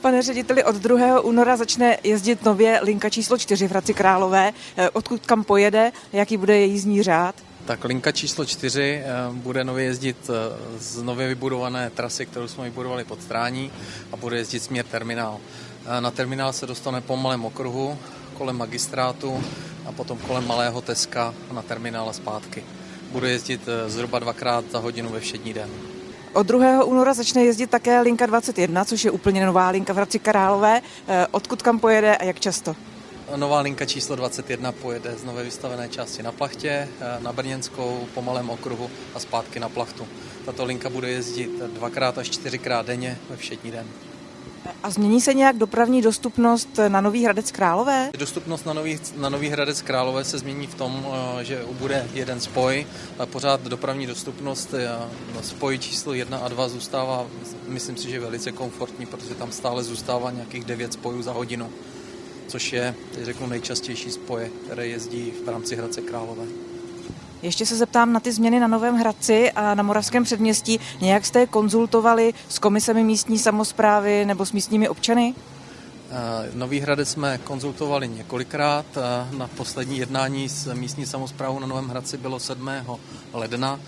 Pane řediteli, od 2. února začne jezdit nově linka číslo 4 v Hradci Králové. Eh, Odkud kam pojede, jaký bude jízdní řád? Tak linka číslo 4 bude nově jezdit eh, z nově vybudované trasy, kterou jsme vybudovali pod Strání a bude jezdit směr terminál. Eh, Na terminál se dostane po malém okruhu, kolem magistrátu a potom kolem malého Teska na terminál a zpátky. Bude jezdit eh, zhruba dvakrát za hodinu ve všední den. Od 2. února začne jezdit také linka 21, což je úplně nová linka v Hradci Králové. Eh, Odkud kam pojede a jak často? Nová linka číslo 21 pojede z nové vystavené části na Plachtě, eh, na Brněnskou, po malém okruhu a zpátky na Plachtu. Tato linka bude jezdit dvakrát až čtyřikrát denně ve všední den. A změní se nějak dopravní dostupnost na Nový Hradec Králové? Dostupnost na Nový, na Nový Hradec Králové se změní v tom, eh, že bude jeden spoj, ale pořád dopravní dostupnost eh, spoj číslo 1 a 2 zůstává, myslím si, že velice komfortní, protože tam stále zůstává nějakých 9 spojů za hodinu, což je, teď řeknu, nejčastější spoje, které jezdí v rámci Hradce Králové. Ještě se zeptám na ty změny na Novém Hradci a na Moravském předměstí. Nějak jste je konzultovali s komisemi místní samozprávy nebo s místními občany? Eh, Nový Hradec jsme konzultovali několikrát. Eh, Na poslední jednání s místní samozprávou na Novém Hradci bylo 7. ledna.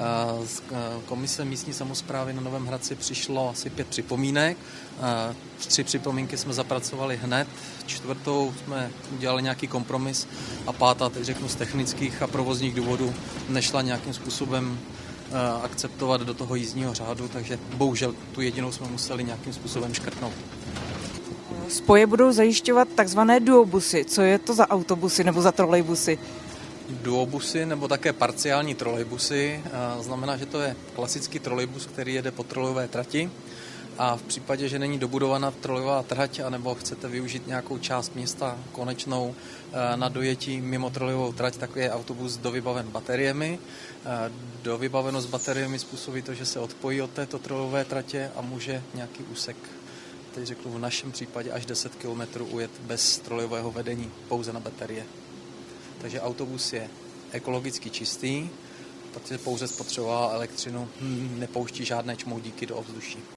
Eh, Z eh, komise místní samozprávy na Novém Hradci přišlo asi pět připomínek. Eh, Tři připomínky jsme zapracovali hned, čtvrtou jsme udělali nějaký kompromis a pátá, teď řeknu z technických a provozních důvodů, nešla nějakým způsobem akceptovat do toho jízdního řádu, takže bohužel tu jedinou jsme museli nějakým způsobem škrtnout. Spoje budou zajišťovat takzvané duobusy. Co je to za autobusy nebo za trolejbusy? Duobusy nebo také parciální trolejbusy. Znamená, že to je klasický trolejbus, který jede po trolejové trati a v případě, že není dobudovaná trolejová trať anebo chcete využít nějakou část města konečnou eh, na dojetí mimo trolejovou trať, tak je autobus dovybaven bateriemi. Eh, Dovybavenost bateriemi způsobí to, že se odpojí od této trolejové tratě a může nějaký úsek teď řeknu v našem případě až 10 km ujet bez trolejového vedení, pouze na baterie. Takže autobus je ekologicky čistý, protože pouze spotřeboval elektřinu, hm, nepouští žádné čmoudíky do ovzduší.